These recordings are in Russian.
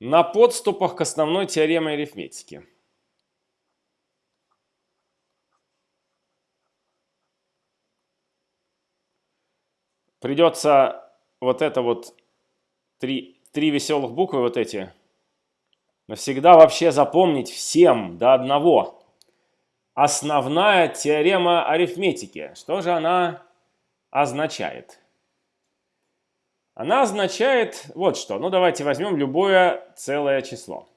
на подступах к основной теореме арифметики. Придется вот это вот три, три веселых буквы вот эти навсегда вообще запомнить всем до одного. Основная теорема арифметики. Что же она означает? Она означает вот что. Ну, давайте возьмем любое целое число.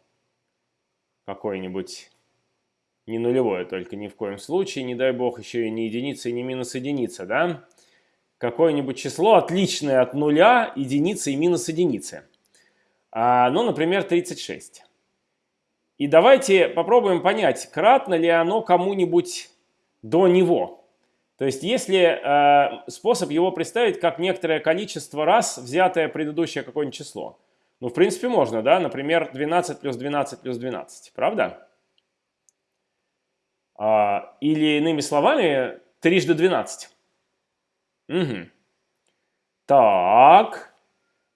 Какое-нибудь не нулевое, только ни в коем случае, не дай бог, еще и не единица, и не минус единица, да? Какое-нибудь число, отличное от нуля, единицы и минус единицы. А, ну, например, 36. И давайте попробуем понять, кратно ли оно кому-нибудь до него. То есть, если э, способ его представить как некоторое количество раз взятое предыдущее какое-нибудь число. Ну, в принципе, можно, да? Например, 12 плюс 12 плюс 12, правда? А, или, иными словами, трижды 12. Угу. Так.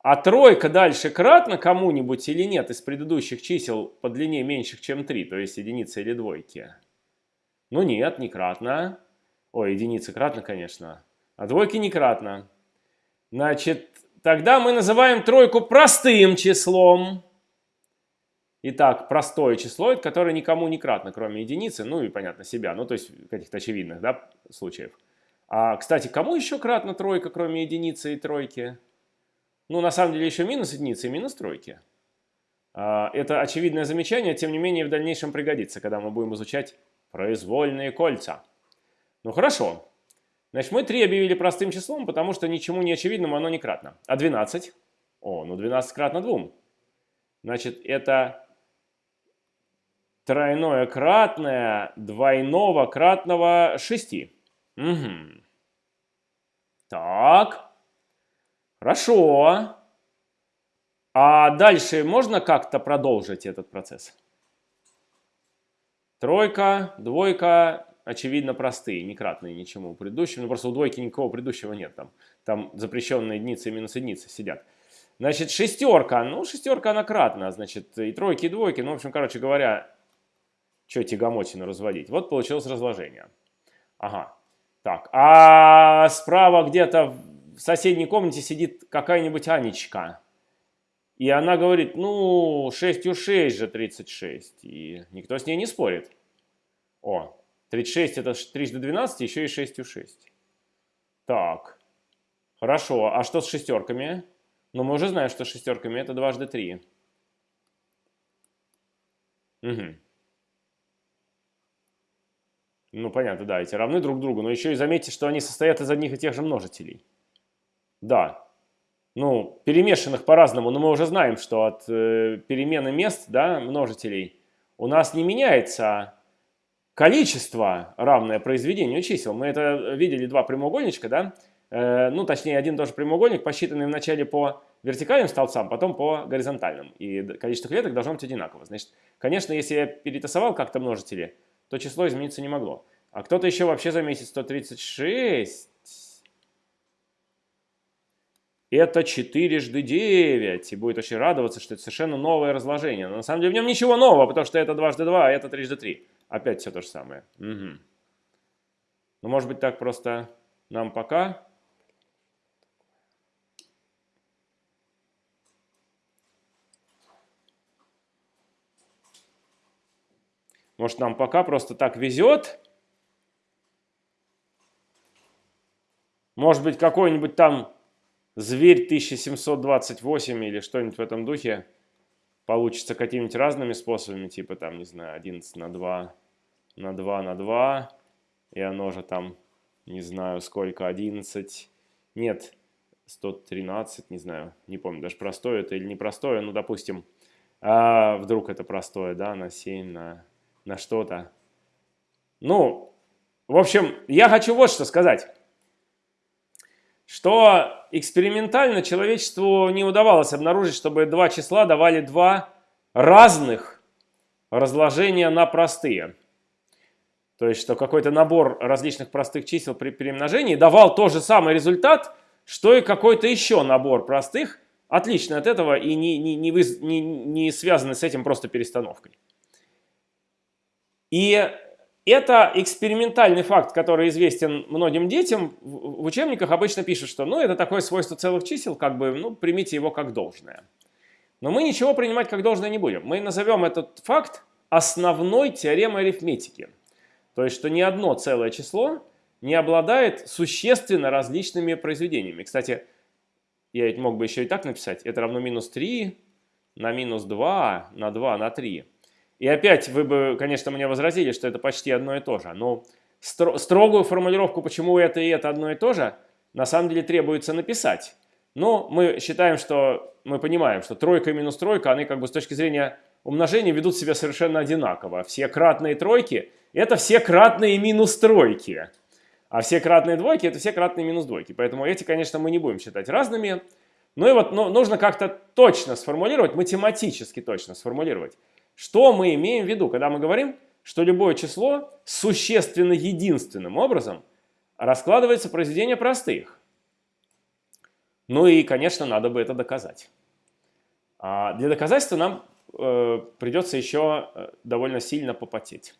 А тройка дальше кратно кому-нибудь или нет из предыдущих чисел по длине меньших, чем 3, то есть единицы или двойки? Ну нет, не кратно. Ой, единицы кратно, конечно. А двойки не кратно. Значит, тогда мы называем тройку простым числом. Итак, простое число, которое никому не кратно, кроме единицы, ну и, понятно, себя, ну то есть каких-то очевидных да, случаев. А, кстати, кому еще кратно тройка, кроме единицы и тройки? Ну, на самом деле, еще минус единицы и минус тройки. А, это очевидное замечание, тем не менее, в дальнейшем пригодится, когда мы будем изучать произвольные кольца. Ну хорошо. Значит, мы 3 объявили простым числом, потому что ничему не очевидному оно не кратно. А 12? О, ну 12 кратно 2. Значит, это тройное кратное двойного кратного 6. Угу. Так. Хорошо. А дальше можно как-то продолжить этот процесс? Тройка, двойка, очевидно простые, не кратные ничему предыдущему. Ну, просто у двойки никакого предыдущего нет. Там, там запрещенные единицы и минус единицы сидят. Значит, шестерка. Ну, шестерка она кратная. Значит, и тройки, и двойки. Ну, в общем, короче говоря, что тягомотину разводить. Вот получилось разложение. Ага. Так, а справа где-то в соседней комнате сидит какая-нибудь Анечка. И она говорит, ну, 6 у 6 же 36. И никто с ней не спорит. О, 36 это трижды 12, еще и 6 у 6. Так, хорошо. А что с шестерками? Ну, мы уже знаем, что с шестерками это дважды 3. Угу. Ну, понятно, да, эти равны друг другу. Но еще и заметьте, что они состоят из одних и тех же множителей. Да. Ну, перемешанных по-разному. Но мы уже знаем, что от э, перемены мест, да, множителей, у нас не меняется количество, равное произведению чисел. Мы это видели два прямоугольничка, да? Э, ну, точнее, один тоже прямоугольник, посчитанный вначале по вертикальным столбцам, потом по горизонтальным. И количество клеток должно быть одинаково. Значит, конечно, если я перетасовал как-то множители, то число измениться не могло. А кто-то еще вообще заметит 136. Это 4 жды 9. И будет очень радоваться, что это совершенно новое разложение. Но на самом деле в нем ничего нового, потому что это дважды 2, а это 3 жды 3. Опять все то же самое. Угу. Ну, может быть, так просто нам пока. Может, нам пока просто так везет. Может быть, какой-нибудь там зверь 1728 или что-нибудь в этом духе получится какими-нибудь разными способами, типа там, не знаю, 11 на 2 на 2 на 2, и оно же там, не знаю, сколько, 11, нет, 113, не знаю, не помню, даже простое это или непростое, ну, допустим, а вдруг это простое, да, на 7, на, на что-то. Ну, в общем, я хочу вот что сказать что экспериментально человечеству не удавалось обнаружить, чтобы два числа давали два разных разложения на простые. То есть, что какой-то набор различных простых чисел при перемножении давал тот же самый результат, что и какой-то еще набор простых отличны от этого и не, не, не, вы, не, не связаны с этим просто перестановкой. И это экспериментальный факт, который известен многим детям. В учебниках обычно пишут, что ну, это такое свойство целых чисел, как бы, ну, примите его как должное. Но мы ничего принимать как должное не будем. Мы назовем этот факт основной теоремой арифметики. То есть, что ни одно целое число не обладает существенно различными произведениями. Кстати, я ведь мог бы еще и так написать. Это равно минус 3 на минус 2 на 2 на 3. И опять вы бы, конечно, мне возразили, что это почти одно и то же. Но стро строгую формулировку, почему это и это одно и то же, на самом деле требуется написать. Но мы считаем, что мы понимаем, что тройка и минус тройка, они как бы с точки зрения умножения ведут себя совершенно одинаково. Все кратные тройки – это все кратные минус тройки. А все кратные двойки – это все кратные минус двойки. Поэтому эти, конечно, мы не будем считать разными. Ну и вот ну, нужно как-то точно сформулировать, математически точно сформулировать, что мы имеем в виду, когда мы говорим, что любое число существенно единственным образом раскладывается произведение простых. Ну и, конечно, надо бы это доказать. А для доказательства нам э, придется еще э, довольно сильно попотеть.